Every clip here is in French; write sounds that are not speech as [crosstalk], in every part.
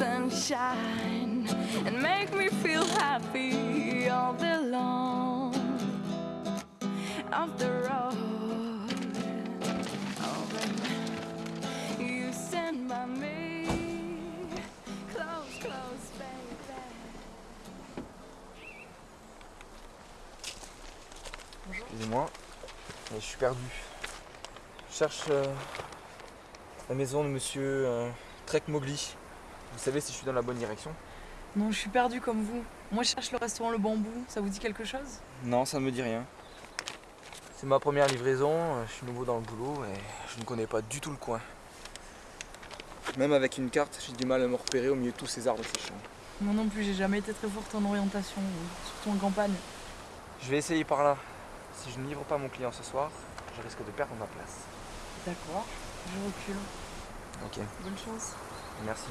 sunshine and make me feel happy all day long. Off the road, oh you stand by me, close, close, baby. Excusez-moi, je suis perdu. Je cherche euh, la maison de monsieur euh, Trek Mowgli. Vous savez si je suis dans la bonne direction Non, je suis perdu comme vous. Moi, je cherche le restaurant Le Bambou. Ça vous dit quelque chose? Non, ça ne me dit rien. C'est ma première livraison, euh, je suis nouveau dans le boulot et je ne connais pas du tout le coin. Même avec une carte, j'ai du mal à me repérer au milieu de tous ces arbres séchants. Moi non plus, j'ai jamais été très forte en orientation, surtout en campagne. Je vais essayer par là. Si je ne livre pas mon client ce soir, je risque de perdre ma place. D'accord, je recule. Ok, Bonne chance. merci.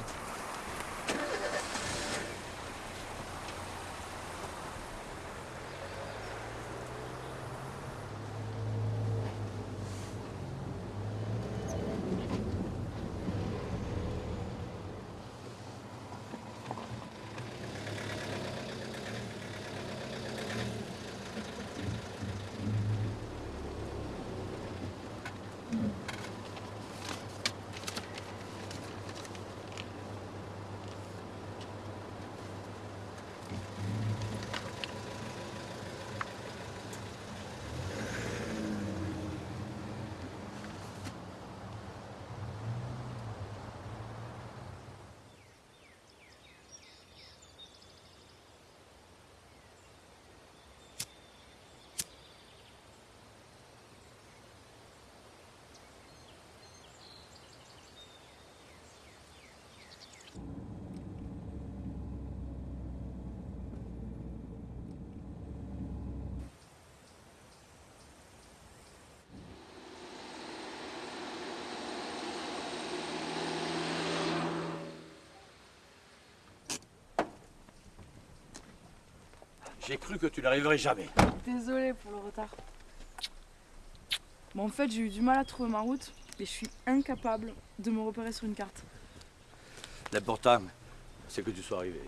J'ai cru que tu n'arriverais jamais. Désolée pour le retard. Bon, en fait, j'ai eu du mal à trouver ma route et je suis incapable de me repérer sur une carte. L'important, c'est que tu sois arrivé.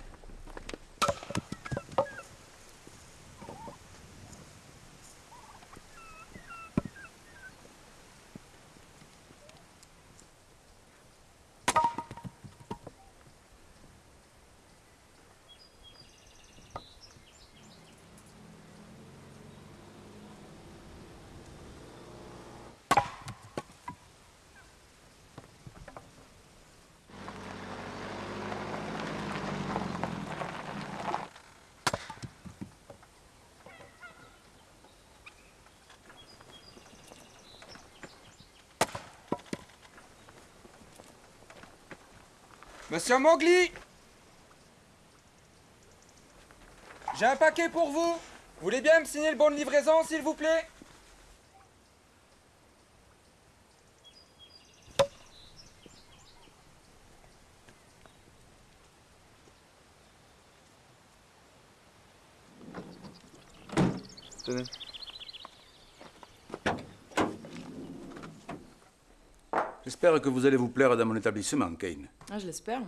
Monsieur Mowgli J'ai un paquet pour vous. Vous voulez bien me signer le bon de livraison, s'il vous plaît? J'espère que vous allez vous plaire dans mon établissement, Kane. Ah, je l'espère.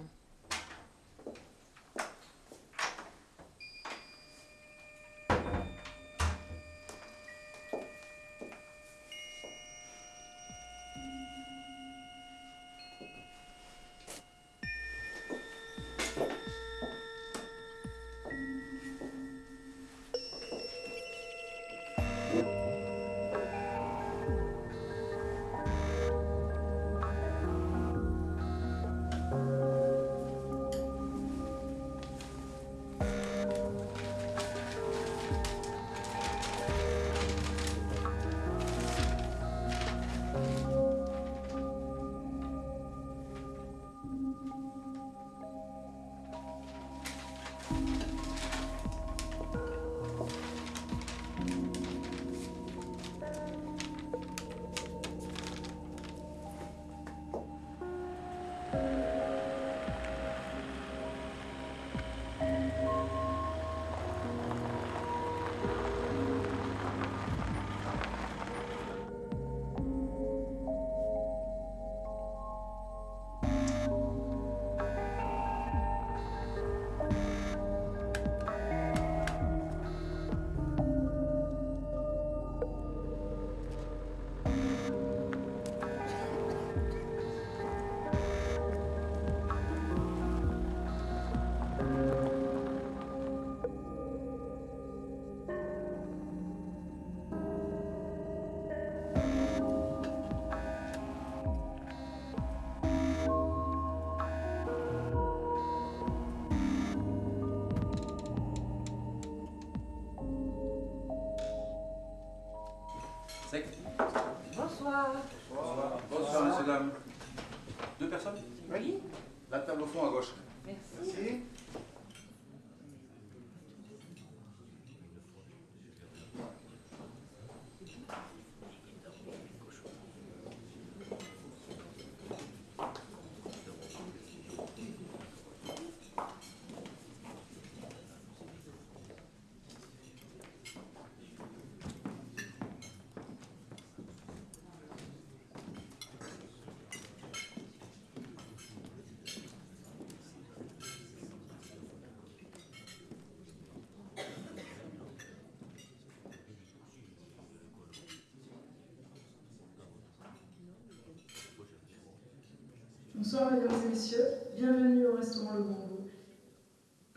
Bonsoir mesdames et messieurs, bienvenue au restaurant Le Bambou.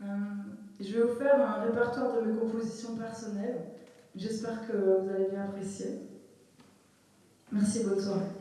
Euh, je vais vous faire un répertoire de mes compositions personnelles. J'espère que vous allez bien apprécier. Merci, bonne soirée.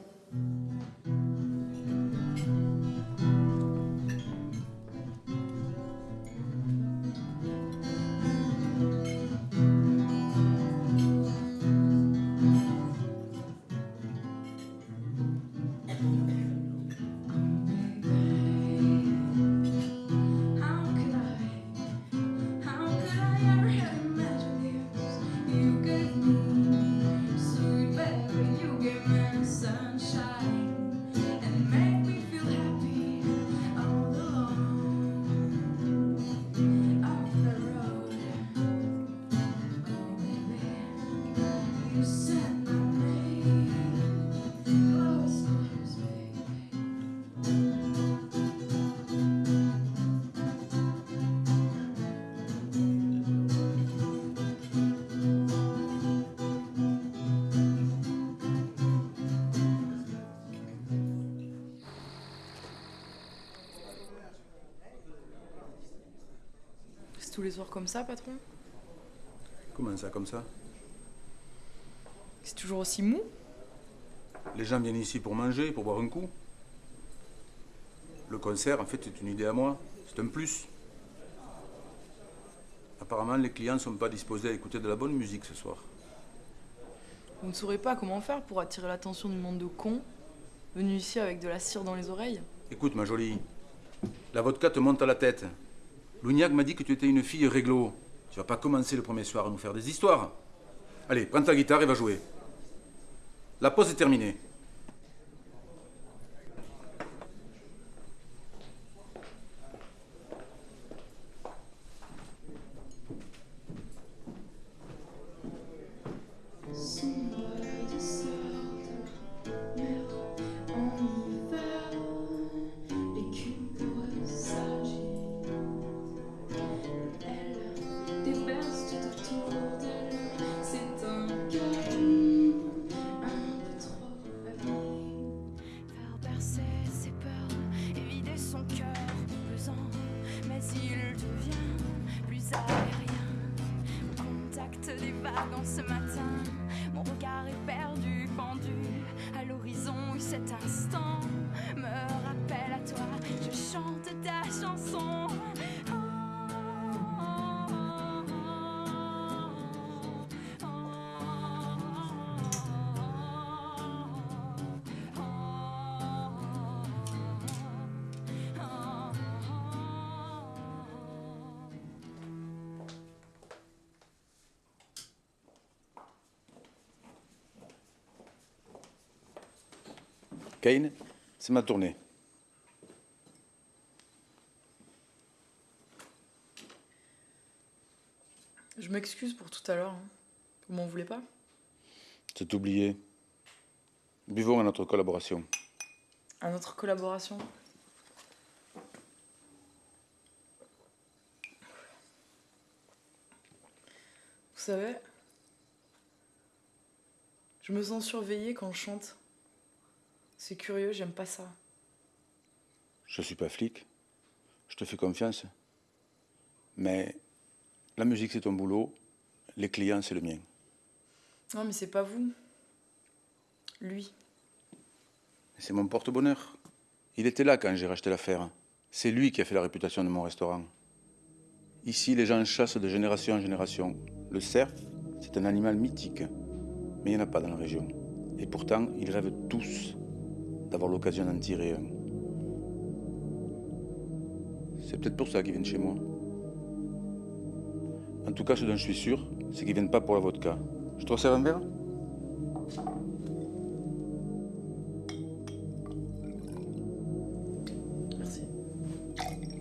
Tous les soirs comme ça, patron? Comment ça, comme ça? C'est toujours aussi mou? Les gens viennent ici pour manger, pour boire un coup. Le concert, en fait, c'est une idée à moi. C'est un plus. Apparemment, les clients ne sont pas disposés à écouter de la bonne musique ce soir. Vous ne saurez pas comment faire pour attirer l'attention du monde de cons venus ici avec de la cire dans les oreilles? Écoute, ma jolie, la vodka te monte à la tête. Lougnac m'a dit que tu étais une fille réglo. Tu vas pas commencer le premier soir à nous faire des histoires. Allez, prends ta guitare et va jouer. La pause est terminée. C'est ma tournée. Je m'excuse pour tout à l'heure. hein. Vous m'en voulez pas? C'est oublié. Buvons à notre collaboration. À notre collaboration? Vous savez, je me sens surveillée quand je chante. C'est curieux, j'aime pas ça. Je suis pas flic. Je te fais confiance. Mais la musique, c'est ton boulot. Les clients, c'est le mien. Non, mais c'est pas vous. Lui. C'est mon porte-bonheur. Il était là quand j'ai racheté l'affaire. C'est lui qui a fait la réputation de mon restaurant. Ici, les gens chassent de génération en génération. Le cerf, c'est un animal mythique. Mais il n'y en a pas dans la région. Et pourtant, ils rêvent tous d'avoir l'occasion d'en tirer un. C'est peut-être pour ça qu'ils viennent chez moi. En tout cas, ce dont je suis sûr, c'est qu'ils viennent pas pour la vodka. Je te resserre un verre? Merci.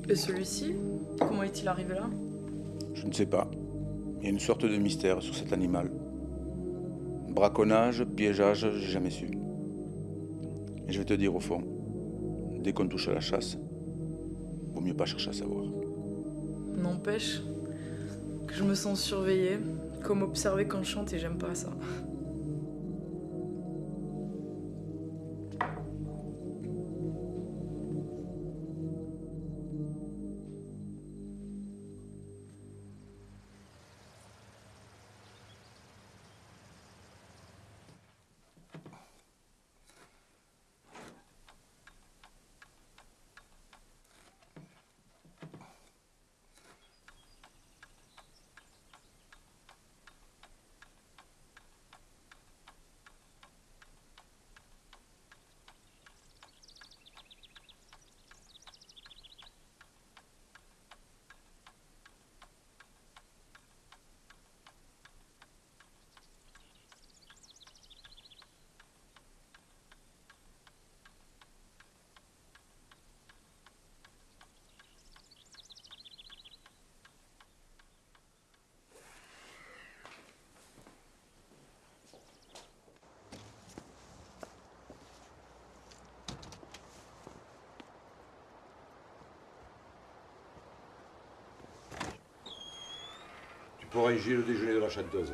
Et celui-ci Comment est-il arrivé là? Je ne sais pas. Il y a une sorte de mystère sur cet animal. Braconnage, piégeage, j'ai jamais su. Et je vais te dire au fond, dès qu'on touche à la chasse, vaut mieux pas chercher à savoir. N'empêche que je me sens surveillée, comme observée quand je chante et j'aime pas ça. Y le déjeuner de la chanteuse.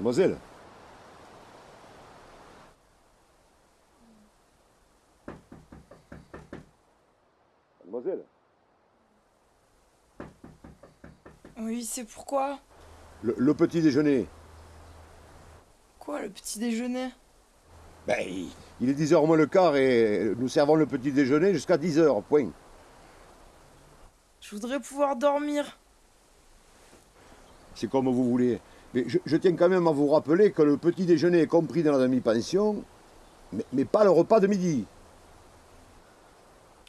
Mademoiselle Mademoiselle Oui, c'est pourquoi le, le petit déjeuner. Quoi, le petit déjeuner? Ben, il, il est 10h moins le quart et nous servons le petit déjeuner jusqu'à 10h, point. Je voudrais pouvoir dormir. C'est comme vous voulez. Mais je, tiens quand même à vous rappeler que le petit déjeuner est compris dans la demi-pension, mais pas le repas de midi.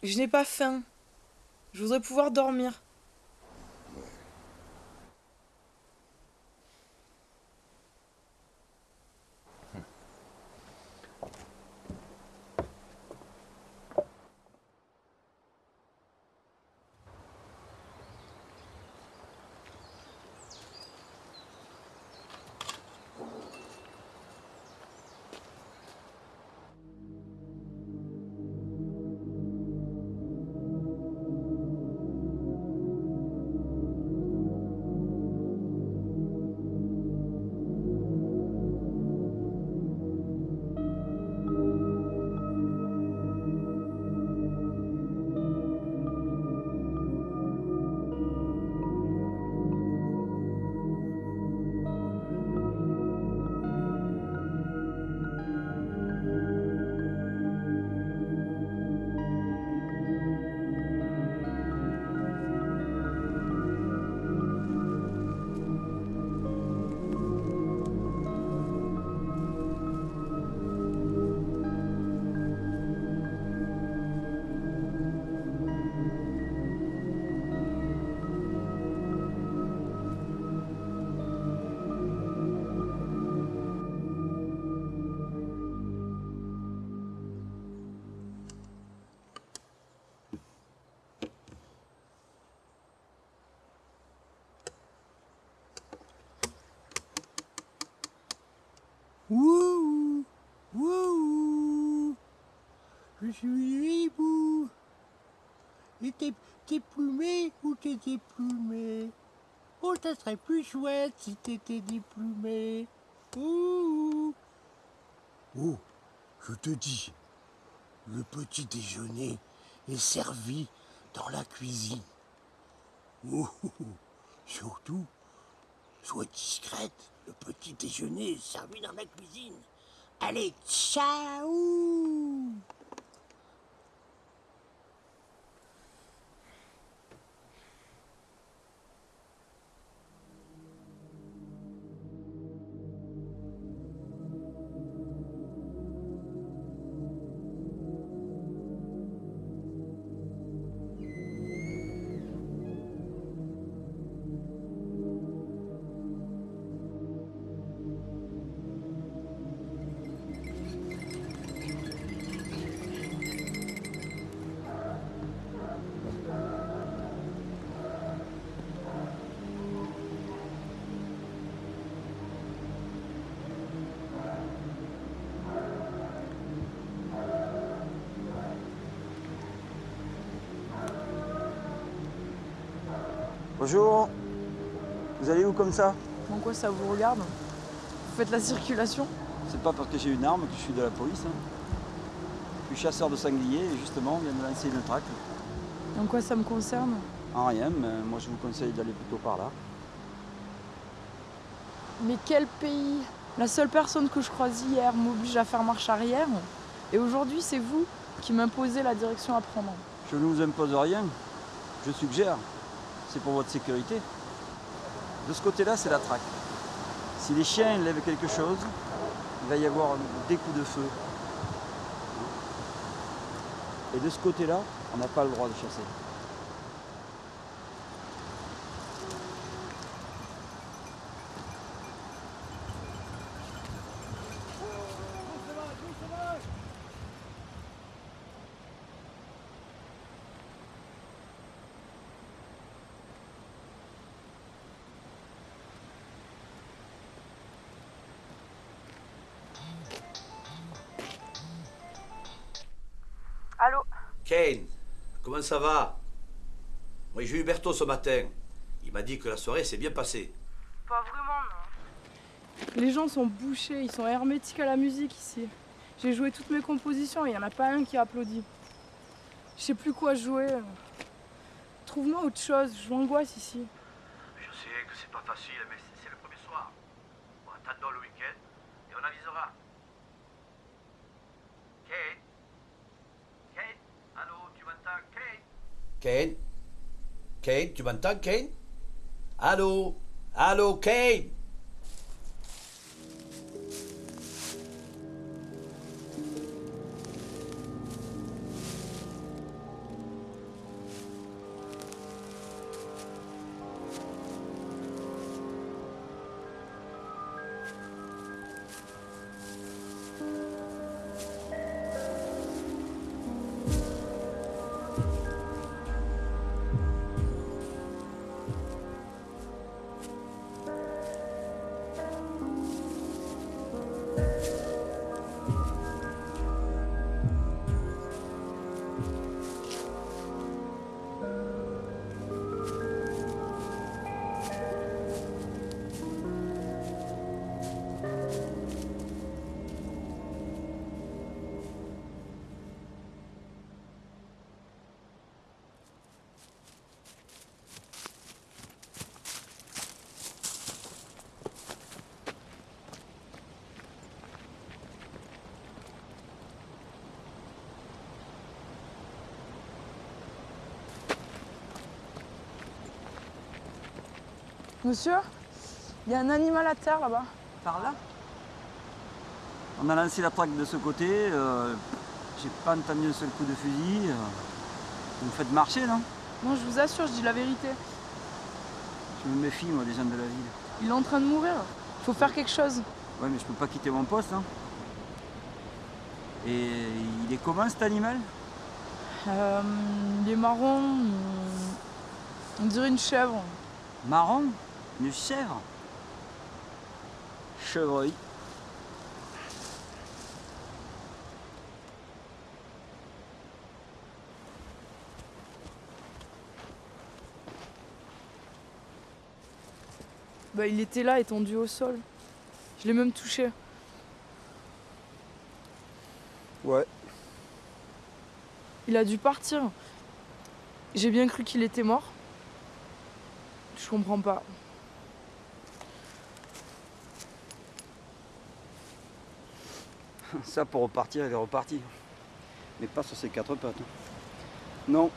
Je n'ai pas faim. Je voudrais pouvoir dormir. Je suis hibou. Et t'es, plumé ou t'es déplumé? Oh, ça serait plus chouette si t'étais déplumé. Ouh. Oh, je te dis, le petit déjeuner est servi dans la cuisine. Oh, surtout, sois discrète, le petit déjeuner est servi dans la cuisine. Allez, ciao Bonjour. Vous allez où comme ça En quoi ça vous regarde Vous faites la circulation C'est pas parce que j'ai une arme que je suis de la police. hein. Je suis chasseur de sangliers et justement on vient de lancer une traque. En quoi ça me concerne En rien, mais moi je vous conseille d'aller plutôt par là. Mais quel pays La seule personne que je croise hier m'oblige à faire marche arrière. Et aujourd'hui, c'est vous qui m'imposez la direction à prendre. Je ne vous impose rien, je suggère. C'est pour votre sécurité. De ce côté-là, c'est la traque. Si les chiens lèvent quelque chose, il va y avoir des coups de feu. Et de ce côté-là, on n'a pas le droit de chasser. Kane, comment ça va? Oui, j'ai eu Berthaud ce matin. Il m'a dit que la soirée s'est bien passée. Pas vraiment, non. Les gens sont bouchés, ils sont hermétiques à la musique ici. J'ai joué toutes mes compositions et il n'y en a pas un qui a applaudi. Je sais plus quoi jouer. Trouve-moi autre chose, j'angoisse ici. Je sais que c'est pas facile, mais c'est le premier soir. Bon, attendons le week-end et on avisera. Kane Kane Allô, tu m'entends, Kane Kane. Kane, tu m'entends, Kane? Allô? Allô, Kane? Monsieur, il y a un animal à terre là-bas. Par là? On a lancé la traque de ce côté. euh, J'ai pas entendu un seul coup de fusil. euh. Vous me faites marcher, non? Non, je vous assure, je dis la vérité. Je me méfie, moi, des gens de la ville. Il est en train de mourir. Faut faire quelque chose. Ouais, mais je peux pas quitter mon poste. Hein. Et il est comment cet animal? Euh, il est marron. il- On dirait une chèvre. Marron? chevreuil, Bah, il était là, étendu au sol. Je l'ai même touché. Ouais. Il a dû partir. J'ai bien cru qu'il était mort. Je comprends pas. Ça, pour repartir, il est reparti. Mais pas sur ses quatre pattes. Non.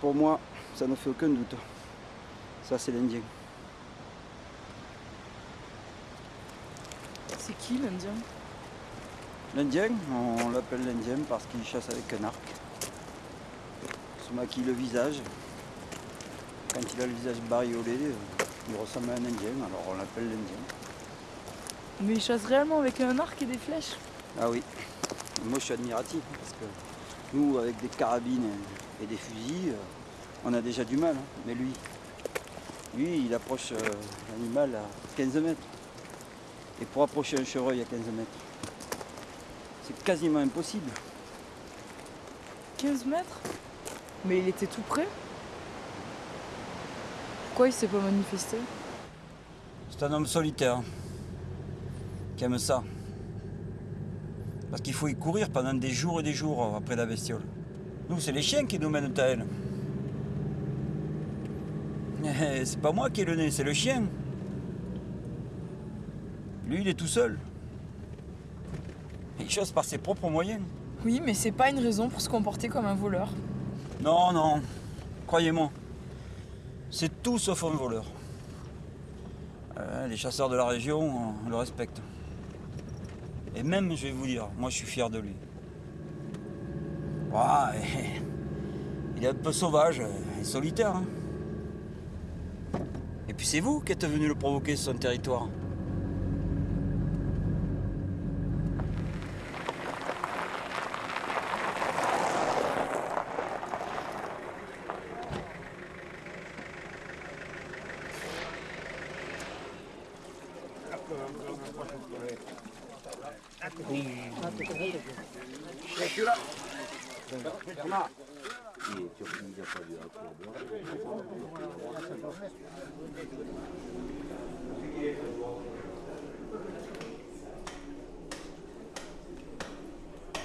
Pour moi, ça ne fait aucun doute. Ça, c'est l'Indien. C'est qui l'Indien? L'Indien, on l'appelle l'Indien parce qu'il chasse avec un arc. Il se maquille le visage. Quand il a le visage bariolé, euh, il ressemble à un Indien, alors on l'appelle l'Indien. Mais il chasse réellement avec un arc et des flèches. Ah oui, moi je suis admiratif parce que nous, avec des carabines et des fusils, euh, on a déjà du mal. hein. Mais lui, lui, il approche euh, l'animal à 15 mètres. Et pour approcher un chevreuil à 15 mètres, c'est quasiment impossible. 15 mètres? Mais il était tout près? Pourquoi il s'est pas manifesté? C'est un homme solitaire qui ça. Parce qu'il faut y courir pendant des jours et des jours après la bestiole. Nous, c'est les chiens qui nous mènent à elle. Eh, C'est pas moi qui ai le nez, c'est le chien. Lui, il est tout seul. Il chasse par ses propres moyens. Oui, mais c'est pas une raison pour se comporter comme un voleur. Non, non, croyez-moi. C'est tout sauf un voleur. Euh, les chasseurs de la région, on le respecte. Et même, je vais vous dire, moi je suis fier de lui. [laughs] Il est un peu sauvage et solitaire. hein. Et puis c'est vous qui êtes venu le provoquer sur son territoire.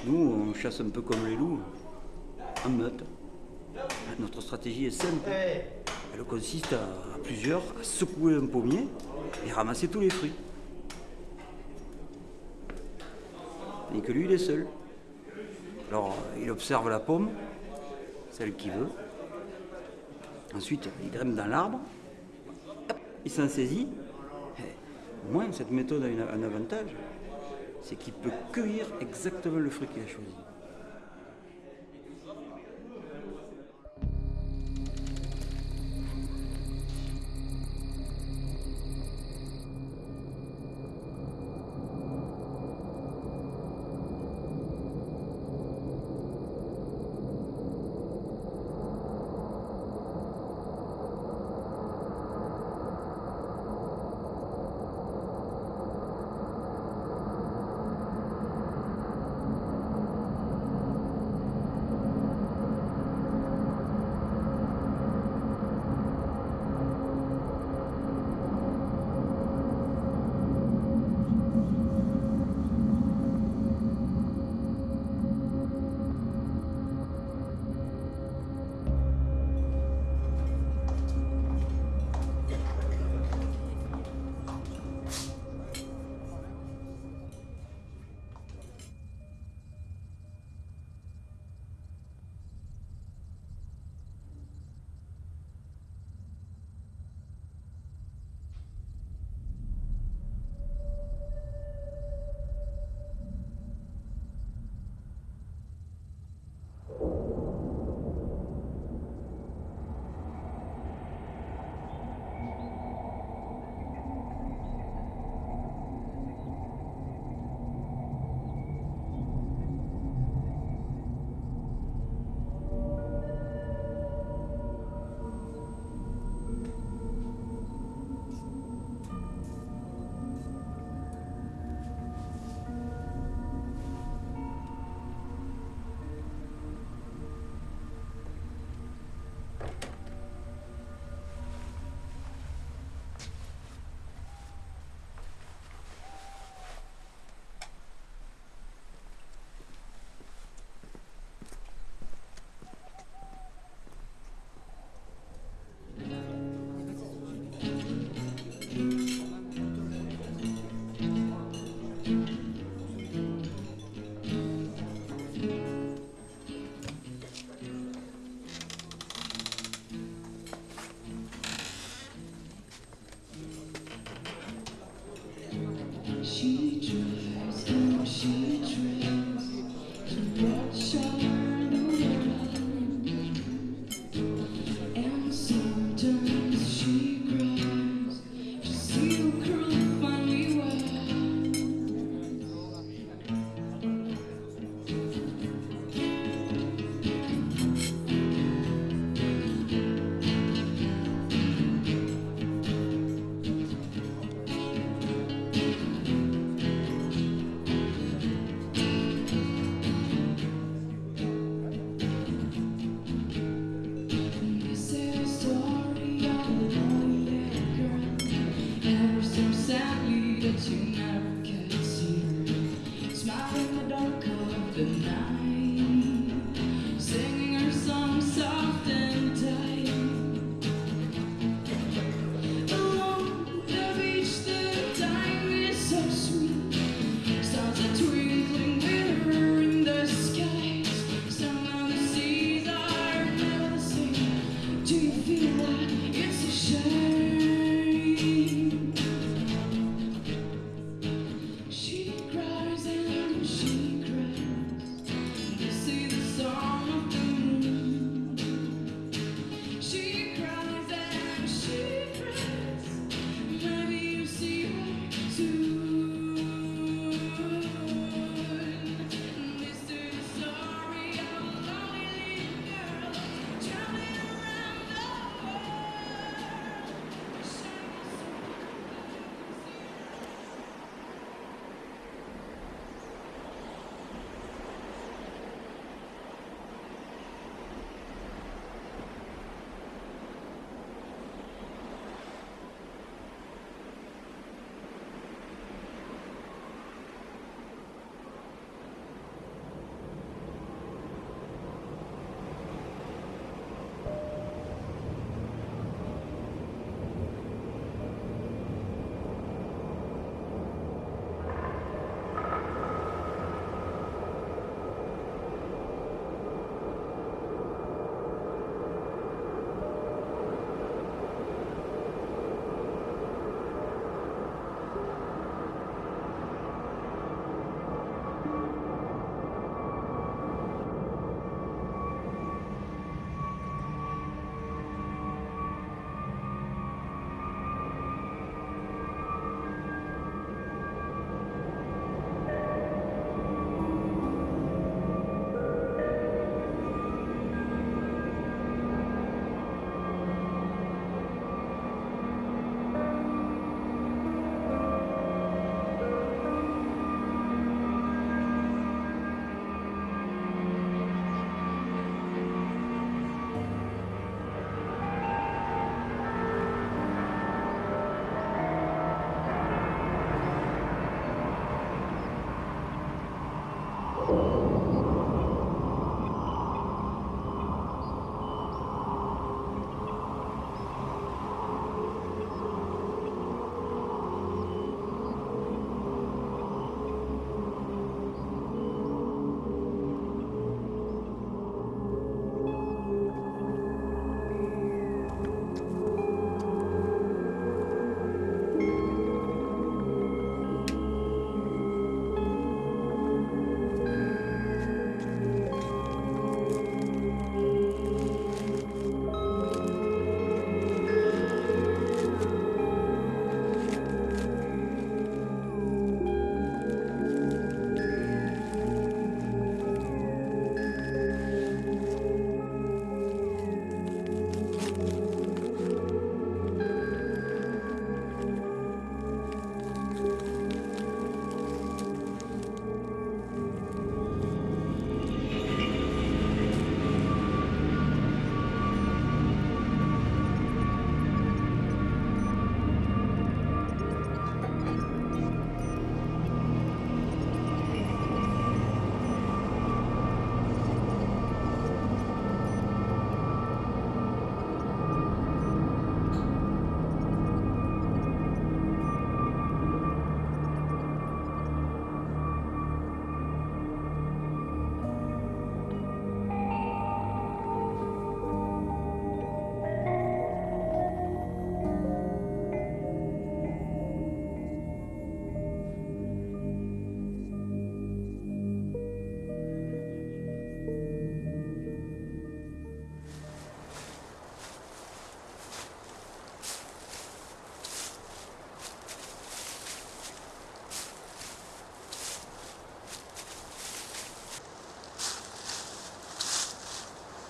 Nous, on chasse un peu comme les loups, en meute. Notre stratégie est simple. Elle consiste à, plusieurs à secouer un pommier et ramasser tous les fruits. Et que lui, il est seul. Alors, il observe la pomme, celle qu'il veut. Ensuite, il grimpe dans l'arbre, il s'en saisit. Et Au moins, cette méthode a un avantage, c'est qu'il peut cueillir exactement le fruit qu'il a choisi.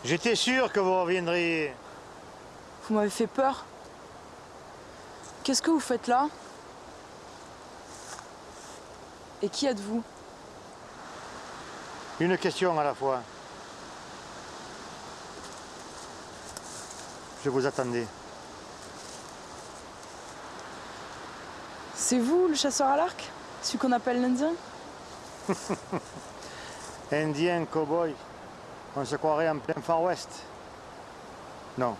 J'étais sûr que vous reviendriez. Vous m'avez fait peur. Qu'est-ce que vous faites là? Et qui êtes-vous? Une question à la fois. Je vous attendais. C'est vous le chasseur à l'arc? Celui qu'on appelle l'Indien? [laughs] Indien, cow-boy, on se croirait en plein Far West. Non,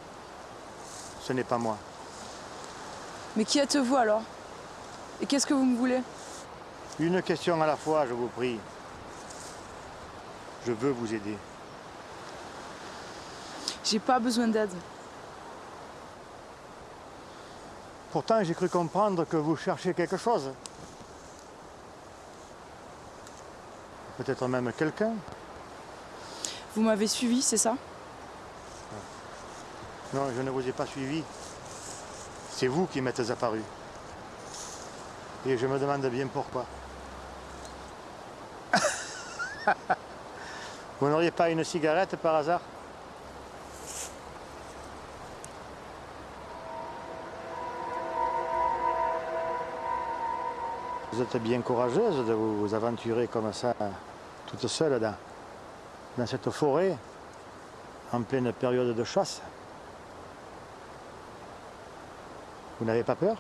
ce n'est pas moi. Mais qui êtes-vous alors? Et qu'est-ce que vous me voulez? Une question à la fois, je vous prie. Je veux vous aider. J'ai pas besoin d'aide. Pourtant, j'ai cru comprendre que vous cherchez quelque chose. Peut-être même quelqu'un. Vous m'avez suivi, c'est ça? Non, je ne vous ai pas suivi. C'est vous qui m'êtes apparu. Et je me demande bien pourquoi. [laughs] vous n'auriez pas une cigarette par hasard? Vous êtes bien courageuse de vous aventurer comme ça, toute seule dans, dans cette forêt, en pleine période de chasse. Vous n'avez pas peur?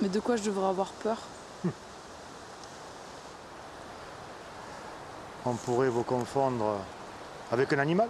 Mais de quoi je devrais avoir peur? On pourrait vous confondre avec un animal?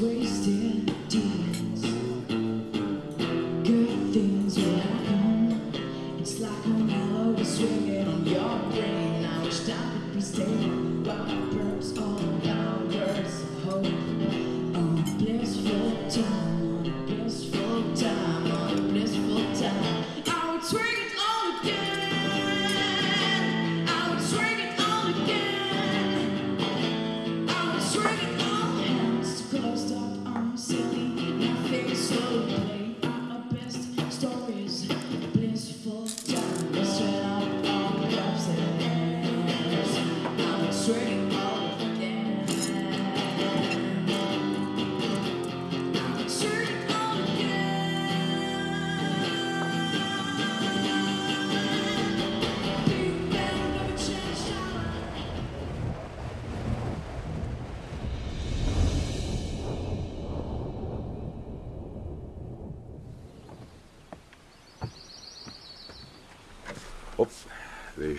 wasted.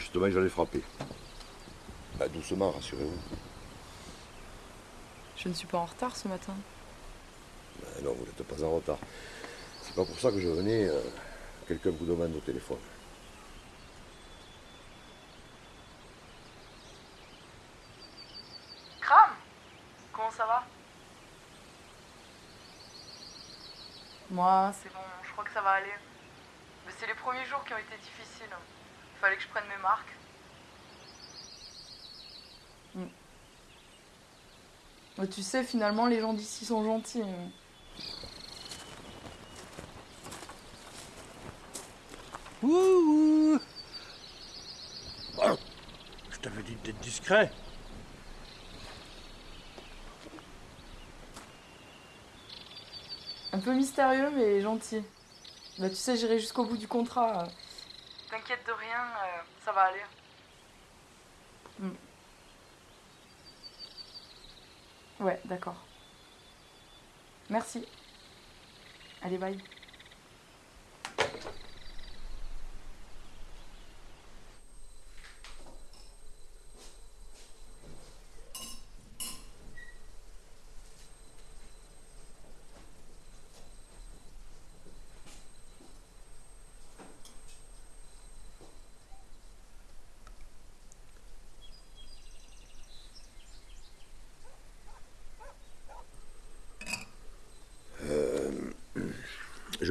Justement, j'en ai frappé. Bah, doucement, rassurez-vous. Je ne suis pas en retard ce matin. Bah, non, vous n'êtes pas en retard. C'est pas pour ça que je venais. euh, Quelqu'un vous demande au téléphone. Cram Comment ça va? Moi, c'est bon, je crois que ça va aller. Mais c'est les premiers jours qui ont été difficiles. Il fallait que je prenne mes marques. Mm. Mais tu sais, finalement, les gens d'ici sont gentils. Ouh Je t'avais dit d'être discret. Un peu mystérieux, mais gentil. Bah, tu sais, j'irai jusqu'au bout du contrat. T'inquiète de rien, euh, ça va aller. Mm. Ouais, d'accord. Merci. Allez, bye.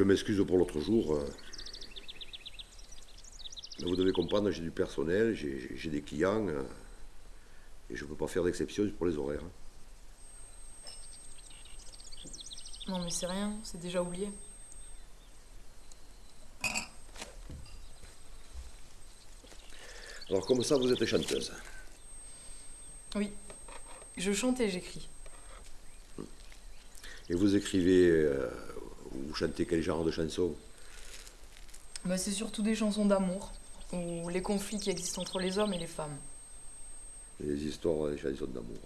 M'excuse pour l'autre jour. euh, Mais vous devez comprendre, j'ai du personnel, j'ai des clients. euh, Et je ne peux pas faire d'exception pour les horaires. hein. Non, mais c'est rien, c'est déjà oublié. Alors, comme ça, vous êtes chanteuse. Oui. Je chante et j'écris. Et vous écrivez euh, vous chantez quel genre de chansons? Bah, c'est surtout des chansons d'amour, ou les conflits qui existent entre les hommes et les femmes. Les histoires, les chansons d'amour.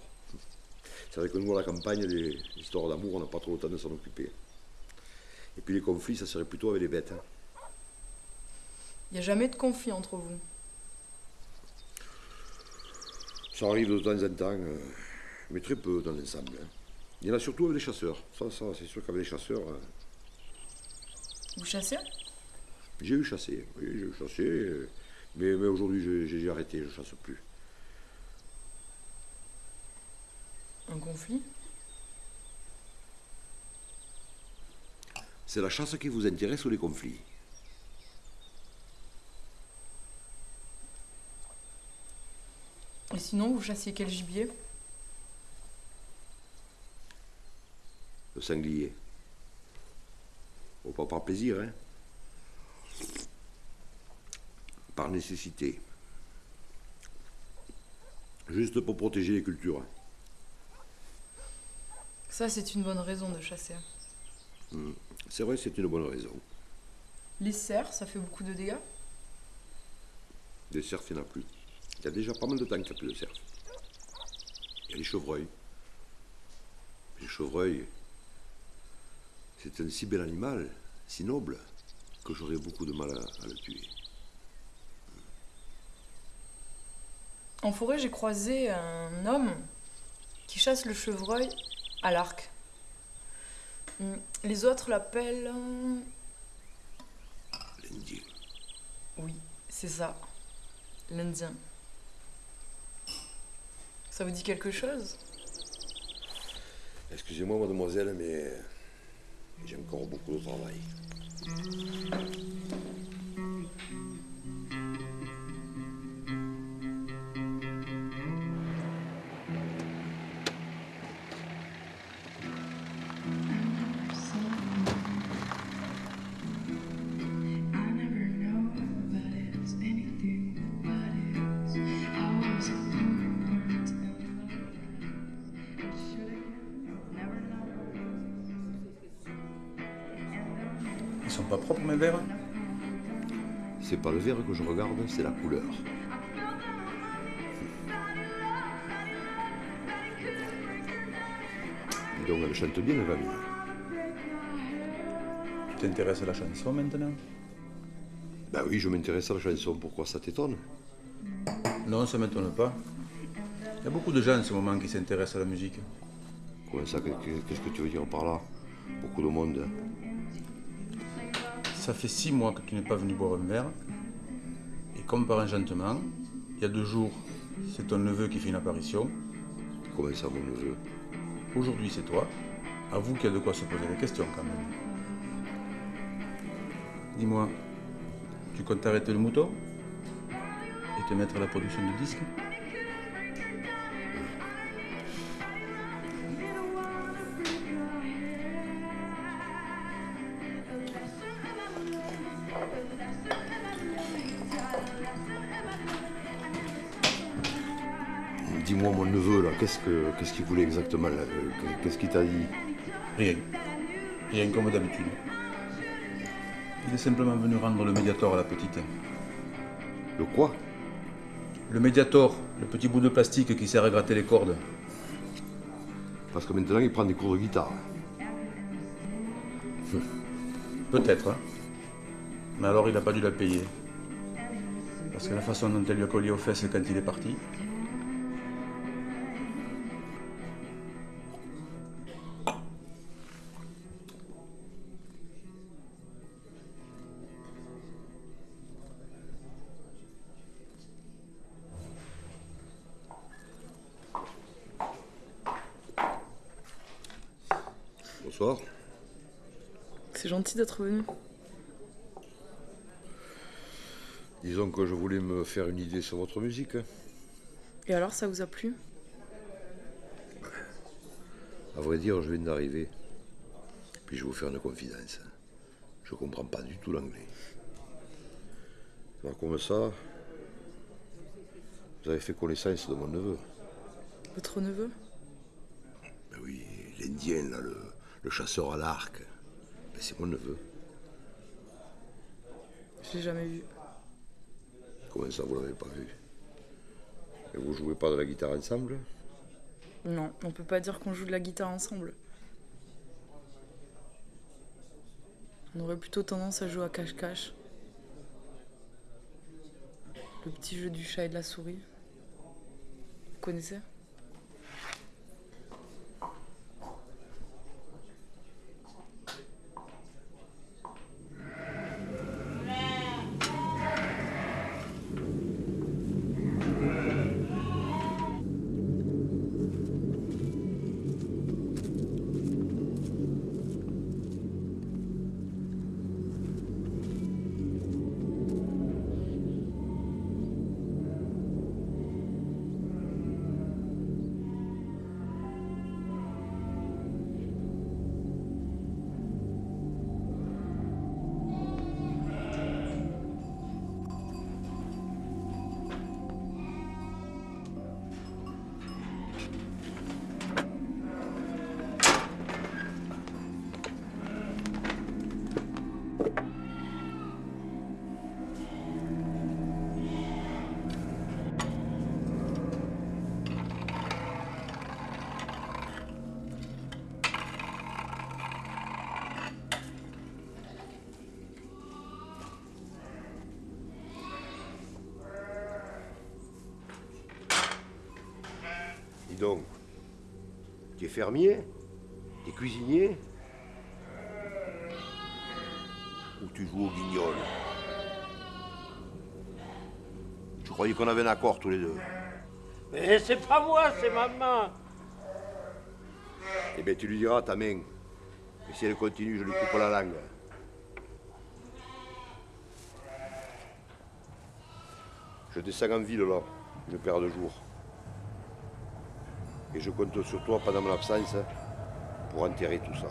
C'est vrai que nous, à la campagne, les histoires d'amour, on n'a pas trop le temps de s'en occuper. Et puis les conflits, ça serait plutôt avec les bêtes. hein. Il n'y a jamais de conflit entre vous. Ça arrive de temps en temps, euh, mais très peu dans l'ensemble. hein. Il y en a surtout avec les chasseurs. Ça, ça c'est sûr qu'avec les chasseurs, euh, Vous chassez j'ai eu chassé. Oui, j'ai eu chassé. euh, mais mais aujourd'hui, j'ai- j'ai arrêté, je chasse plus. Un conflit? C'est la chasse qui vous intéresse ou les conflits? Et sinon, vous chassiez quel gibier? Le sanglier. Bon, pas par plaisir, hein Par nécessité. Juste pour protéger les cultures. Ça, c'est une bonne raison de chasser. Hmm. C'est vrai, c'est une bonne raison. Les cerfs, ça fait beaucoup de dégâts? Des cerfs, il n'y en a plus. Il y a déjà pas mal de temps qu'il n'y a plus de cerfs. Il y a les chevreuils. Les chevreuils, c'est un si bel animal, si noble, que j'aurais beaucoup de mal à, à le tuer. En forêt, j'ai croisé un homme qui chasse le chevreuil à l'arc. Hmm, Les autres l'appellent... euh, L'Indien. Oui, c'est ça. L'Indien. Ça vous dit quelque chose? Excusez-moi, mademoiselle, mais j'ai encore beaucoup de travail. Pas le verre que je regarde, c'est la couleur. Donc, elle chante bien, la gamine. Tu t'intéresses à la chanson maintenant? Ben oui, je m'intéresse à la chanson, pourquoi ça t'étonne? Non, ça m'étonne pas. Il y a beaucoup de gens en ce moment qui s'intéressent à la musique. Comment ça? Qu'est-ce que tu veux dire par là? Beaucoup de monde. Ça fait six mois que tu n'es pas venu boire un verre. Et comme par enchantement, il y a deux jours, c'est ton neveu qui fait une apparition. Comment ça, mon neveu? Aujourd'hui, c'est toi. Avoue qu'il y a de quoi se poser des questions quand même. Dis-moi, tu comptes arrêter le mouton? Et te mettre à la production de disques? Que qu'est-ce qu'il voulait exactement là Qu'est-ce qu'il t'a dit Rien. Rien comme d'habitude. Il est simplement venu rendre le médiator à la petite. Le quoi Le médiator, le petit bout de plastique qui sert à gratter les cordes. Parce que maintenant, il prend des cours de guitare. [laughs] Peut-être. hein. Mais alors, il n'a pas dû la payer. Parce que la façon dont elle lui a collé aux fesses quand il est parti. Gentil d'être venu. Disons que je voulais me faire une idée sur votre musique. Et alors, ça vous a plu? À vrai dire, je viens d'arriver. Puis je vais vous faire une confidence. Je comprends pas du tout l'anglais. Alors comme ça, vous avez fait connaissance de mon neveu. Votre neveu? Ben oui, l'Indien, là, le, le chasseur à l'arc. C'est mon neveu. Je l'ai jamais vu. Comment ça, vous l'avez pas vu? Et vous jouez pas de la guitare ensemble? Non, on peut pas dire qu'on joue de la guitare ensemble. On aurait plutôt tendance à jouer à cache-cache. Le petit jeu du chat et de la souris. Vous connaissez? Tu es fermier Tu es cuisinier Ou tu joues au guignol? Je croyais qu'on avait un accord tous les deux? Mais c'est pas moi, c'est maman. Eh bien, tu lui diras à ta main que si elle continue, je lui coupe la langue. Je descends en ville, là, une paire de jours. Je compte sur toi pendant mon absence pour enterrer tout ça.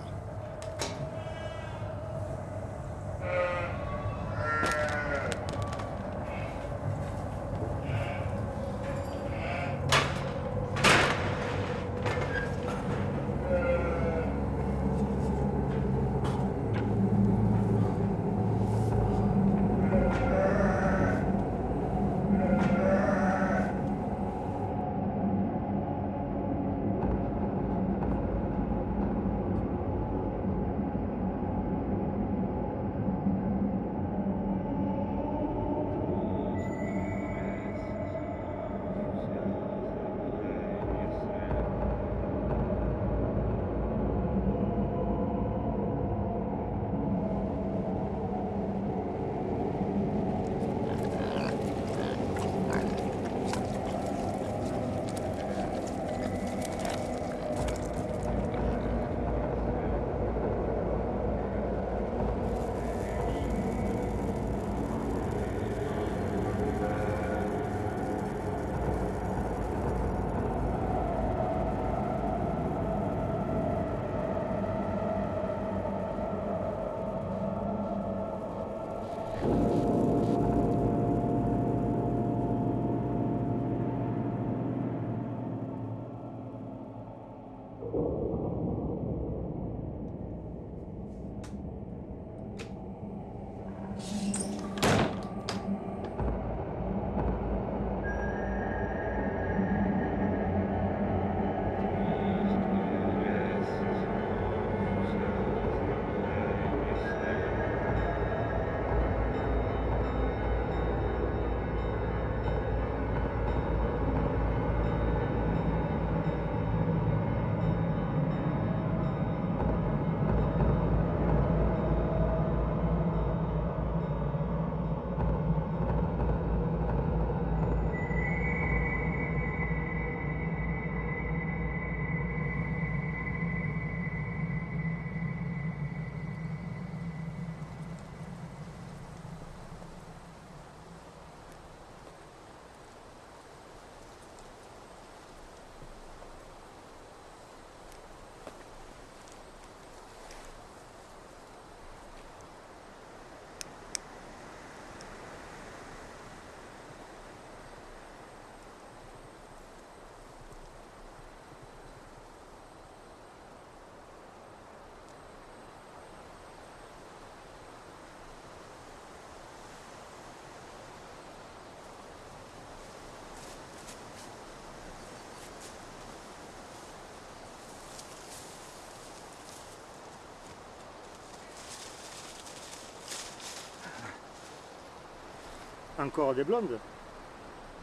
Encore des blondes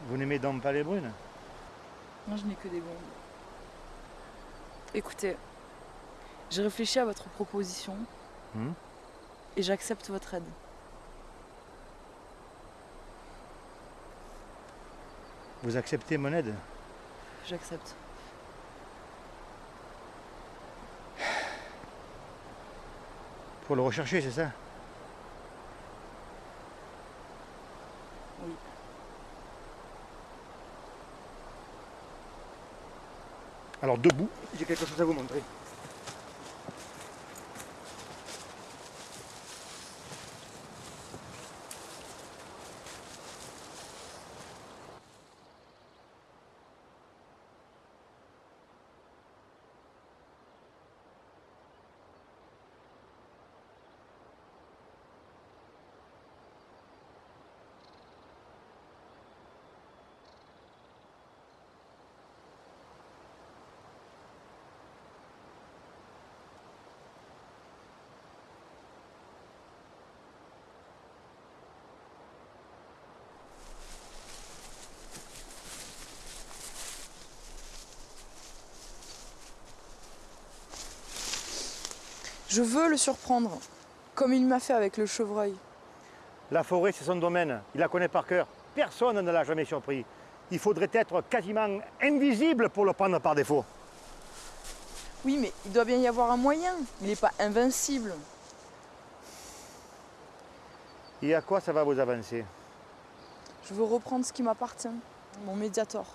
Vous n'aimez donc pas les brunes? Moi, je n'ai que des blondes. Écoutez, j'ai réfléchi à votre proposition Hmm? et j'accepte votre aide. Vous acceptez mon aide? J'accepte. Pour le rechercher, c'est ça? Debout, j'ai quelque chose à vous montrer. Je veux le surprendre, comme il m'a fait avec le chevreuil. La forêt, c'est son domaine. Il la connaît par cœur. Personne ne l'a jamais surpris. Il faudrait être quasiment invisible pour le prendre par défaut. Oui, mais il doit bien y avoir un moyen. Il n'est pas invincible. Et à quoi ça va vous avancer? Je veux reprendre ce qui m'appartient, mon médiator.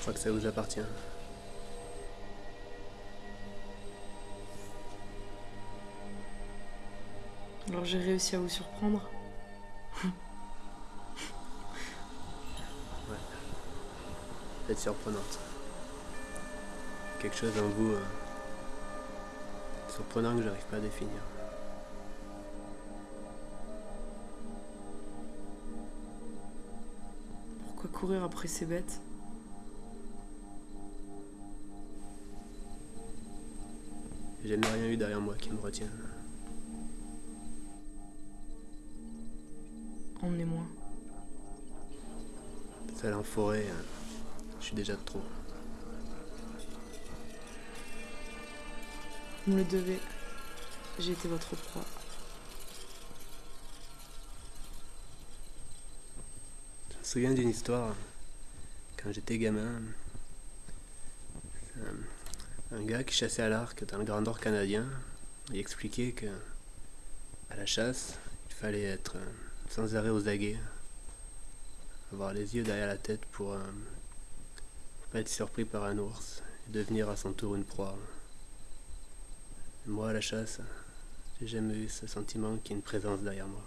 Je crois que ça vous appartient. Alors j'ai réussi à vous surprendre. Vous êtes surprenante. Quelque chose en vous euh, surprenant que j'arrive pas à définir. Pourquoi courir après ces bêtes? J'ai jamais rien eu derrière moi qui me retienne. Emmenez-moi. Seul en forêt, euh, je suis déjà de trop. Vous me le devez. J'ai été votre proie. Je me souviens d'une histoire. Quand j'étais gamin, un, gars qui chassait à l'arc dans le Grand Nord canadien, il expliquait que à la chasse, il fallait être euh, sans arrêt aux aguets, avoir les yeux derrière la tête pour, euh, pas être surpris par un ours et devenir à son tour une proie. Moi, à la chasse, j'ai jamais eu ce sentiment qu'il y a une présence derrière moi.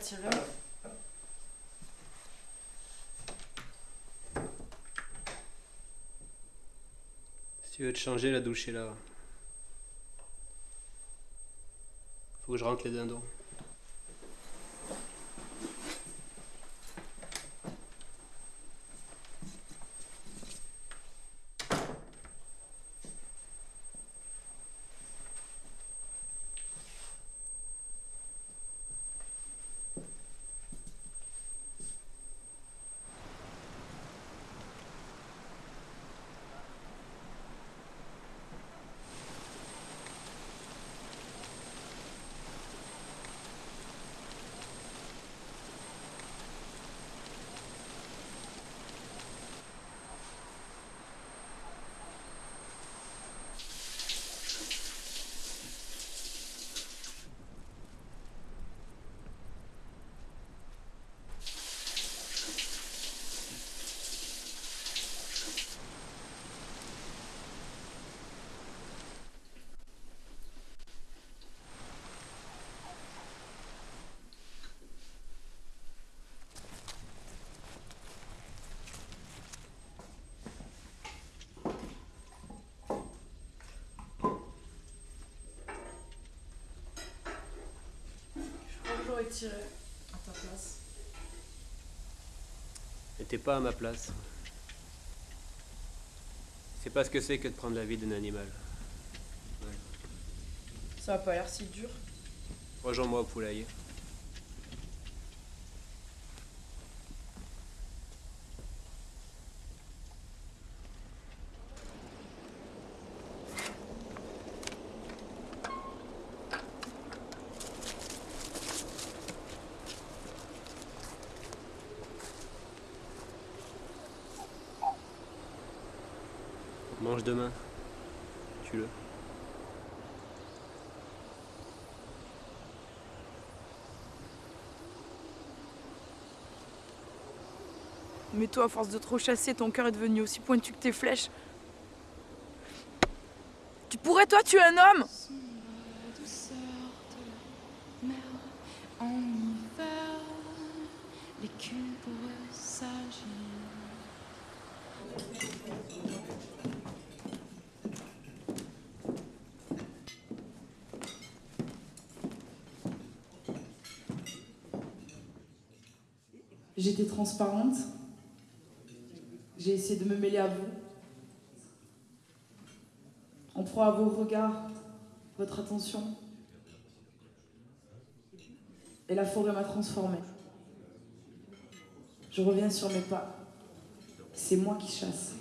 Tirer. Si tu veux te changer, la douche est là. Faut que je rentre les dindons. Je crois que j'aurais tiré à ta place. Et t'es pas à ma place. C'est pas ce que c'est que de prendre la vie d'un animal. Ça a pas l'air si dur. Rejoins-moi au poulailler. Demain. Tue-le. Mais toi, à force de trop chasser, ton cœur est devenu aussi pointu que tes flèches. Tu pourrais, toi, tuer un homme Sombre douceur de la mer en hiver, l'écume pourrait s'agir. J'étais transparente. J'ai essayé de me mêler à vous. En proie à vos regards, votre attention. Et la forêt m'a transformée. Je reviens sur mes pas. C'est moi qui chasse.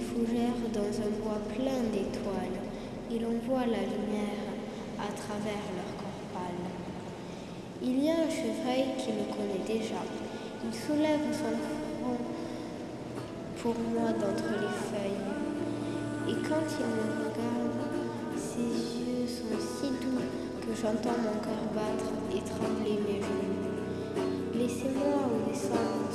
Fougères dans un bois plein d'étoiles. Il envoie la lumière à travers leur corps pâle. Il y a un chevreuil qui me connaît déjà. Il soulève son front pour moi d'entre les feuilles. Et quand il me regarde, ses yeux sont si doux que j'entends mon cœur battre et trembler mes genoux. Laissez-moi au descendre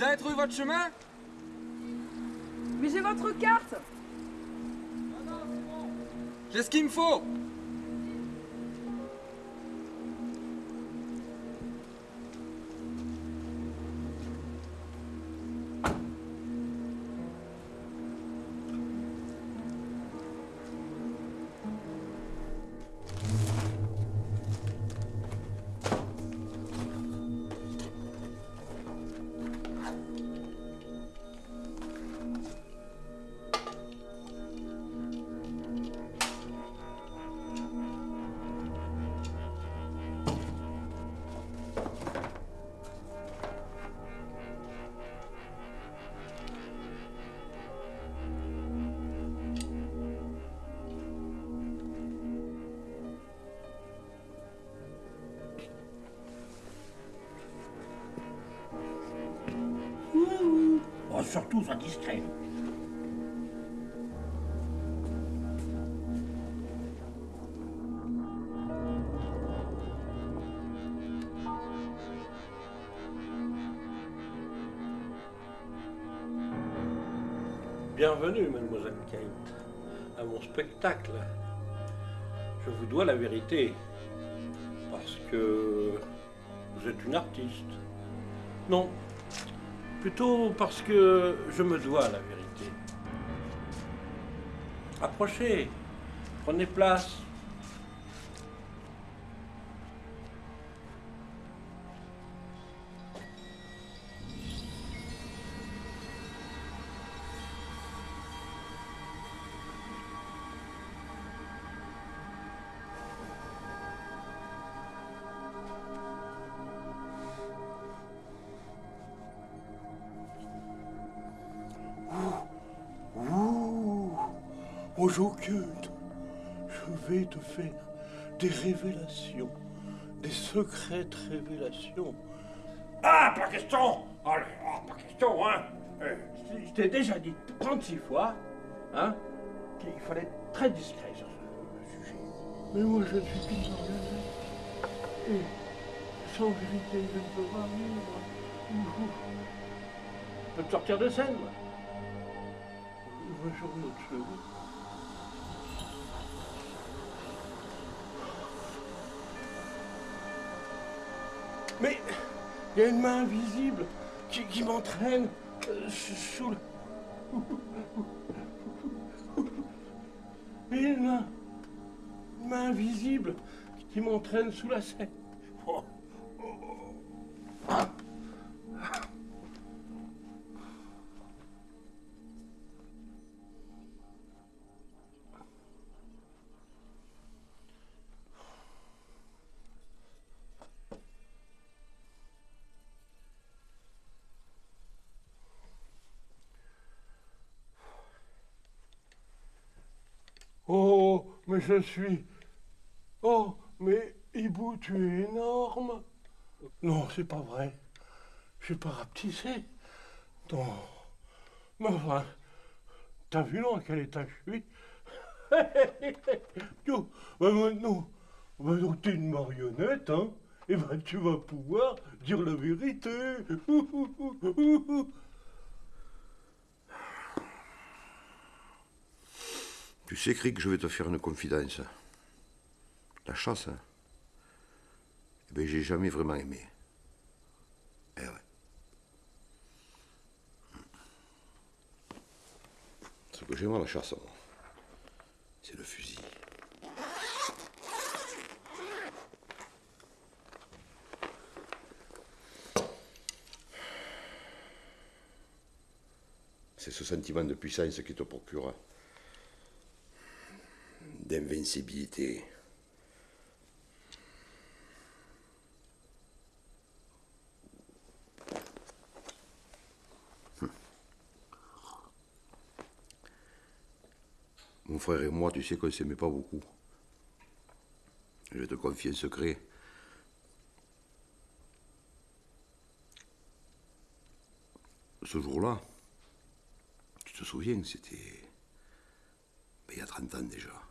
Vous avez trouvé votre chemin? Mais j'ai votre carte. J'ai ce qu'il me faut Oh, surtout, sois discret. Bienvenue, mademoiselle Kate, à mon spectacle. Je vous dois la vérité, parce que vous êtes une artiste. Non, plutôt parce que je me dois la vérité. Approchez, prenez place. Je vais te faire des révélations, des secrètes révélations. Ah, pas question Allez, ah, pas question, hein Euh, Je je t'ai déjà dit 36 fois, hein, qu'il fallait être très discret sur ce sujet. Mais moi je suis tout engagé. Et sans vérité, je ne peux pas vivre. Je peux te sortir de scène, moi. On va sur notre chemin. Il y a une main invisible qui, qui m'entraîne euh, sous le... Une main, une main invisible qui m'entraîne sous la scène. Je suis. Oh, mais Hibou, tu es énorme. Non, c'est pas vrai. Je suis pas rapetissé. Non. Mais enfin, t'as vu dans quel état je suis? [laughs] Tu- bah maintenant, t'es une marionnette, hein? Et ben tu vas pouvoir dire la vérité. [laughs] Tu sais, Crick, je vais te faire une confidence. La chasse, hein, eh ben, j'ai jamais vraiment aimé. Eh ouais. Ce que j'aime à la chasse, c'est le fusil. C'est ce sentiment de puissance qui te procure Hum. Mon frère et moi, tu sais qu'on ne s'aimait pas beaucoup. Je te confier un secret. Ce jour-là, tu te souviens, c'était ben, il y a 30 ans déjà.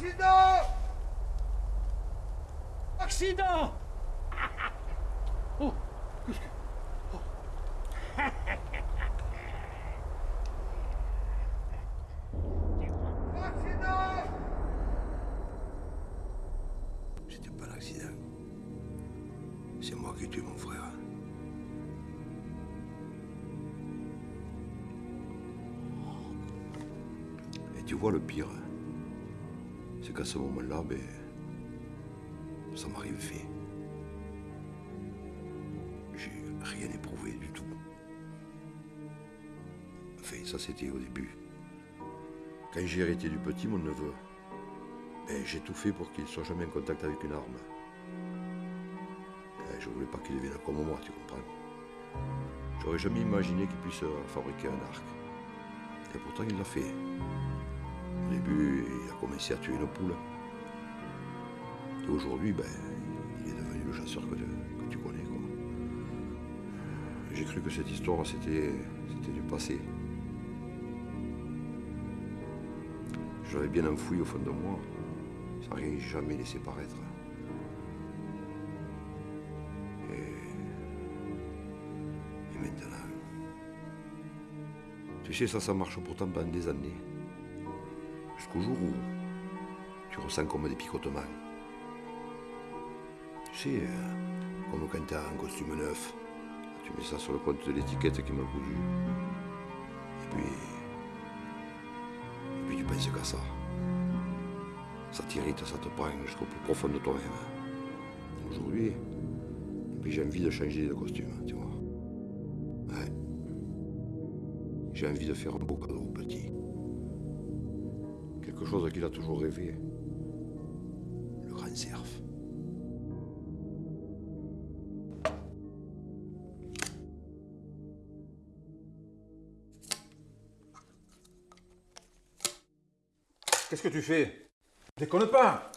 Accident Accident Oh, qu'est-ce que. Accident C'était pas l'accident. C'est moi qui tué mon frère. Et tu vois le pire, c'est qu'à ce moment-là, ben, ça m'a rien fait. J'ai rien éprouvé du tout. Enfin, ça c'était au début. Quand j'ai hérité du petit, mon neveu, ben, j'ai tout fait pour qu'il soit jamais en contact avec une arme. Euh, Je voulais pas qu'il devienne comme moi, tu comprends. J'aurais jamais imaginé qu'il puisse euh, fabriquer un arc. Et pourtant, il l'a fait. Au début, il a commencé à tuer une poule. Et aujourd'hui, ben, il est devenu le chasseur que, tu connais. J'ai cru que cette histoire, c'était c'était du passé. Je l'avais bien enfoui au fond de moi, sans rien jamais laissé paraître. Et, et maintenant, tu sais, ça, ça marche pourtant pendant des années. Jusqu'au jour où tu ressens comme des picotements. Tu sais, euh, comme quand tu as un costume neuf, tu mets ça sur le compte de l'étiquette qui m'a cousu. Et puis, et puis tu penses qu'à ça. Ça t'irrite, ça te prend jusqu'au plus profond de toi-même. Aujourd'hui, puis j'ai envie de changer de costume, tu vois. Ouais. J'ai envie de faire un beau cadeau au petit. Quelque chose qu'il a toujours rêvé. Le grand cerf. Qu'est-ce que tu fais? Déconne pas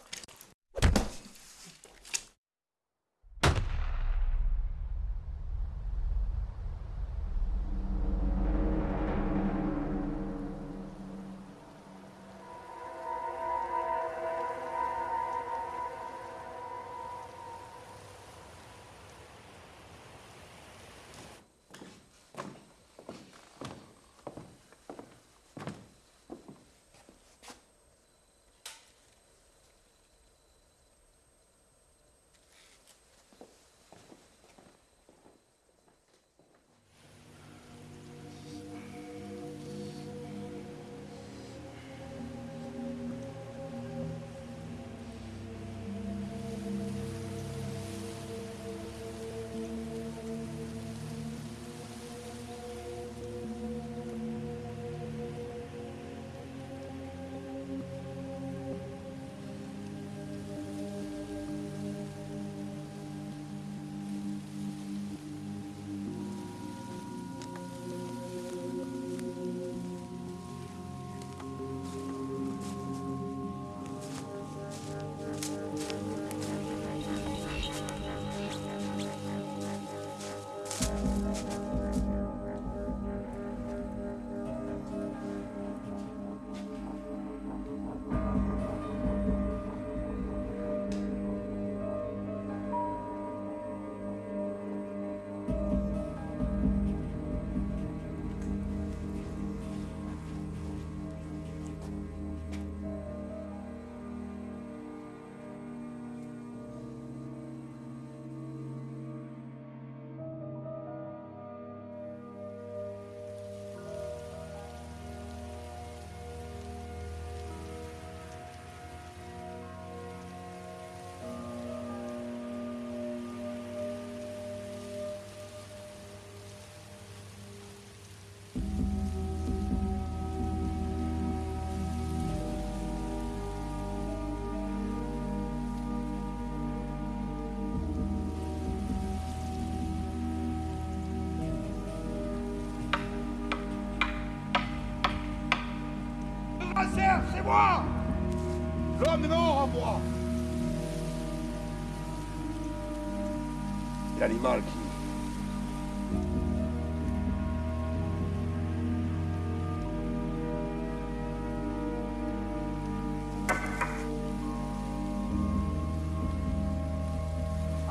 L'animal qui...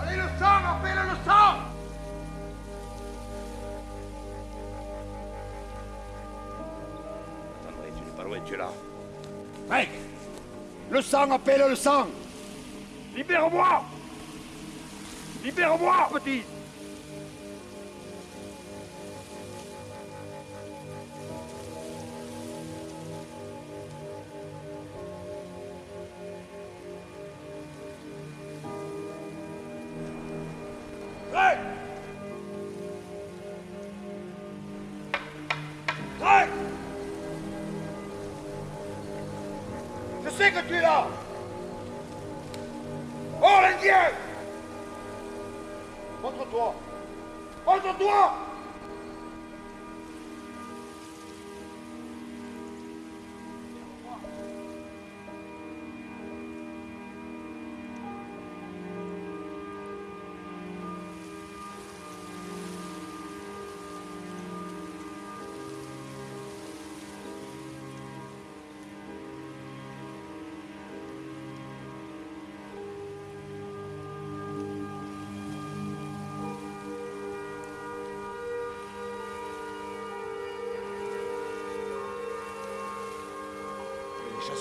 Allez, le sang, appelle le sang. Tu n'es pas loin, tu es là. Mec Le sang, appelle le sang. Libère-moi Libère-moi, petit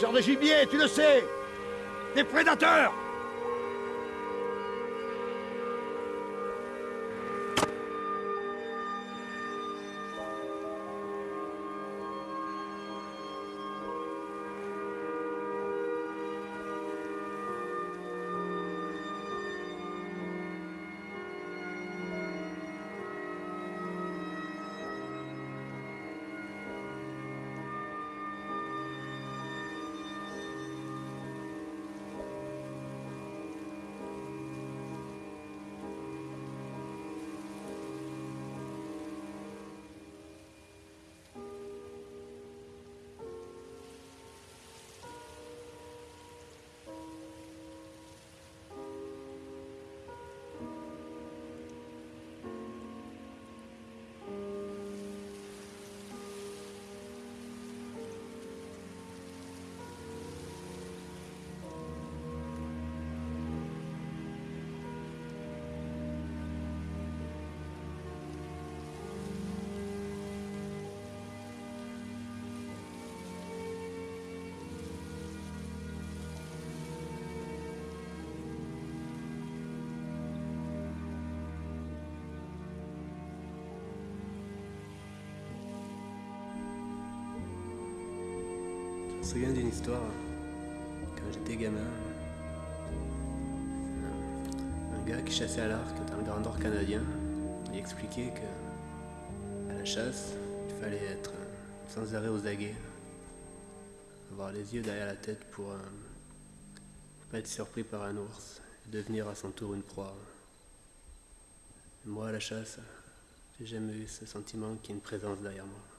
chasseurs de gibier, tu le sais. Des prédateurs souviens d'une histoire quand j'étais gamin. Un, gars qui chassait à l'arc dans le Grand Nord canadien. Il expliquait que à la chasse, il fallait être sans arrêt aux aguets. Avoir les yeux derrière la tête pour, euh, pour pas être surpris par un ours et devenir à son tour une proie. Moi, à la chasse, j'ai jamais eu ce sentiment qu'il y ait une présence derrière moi.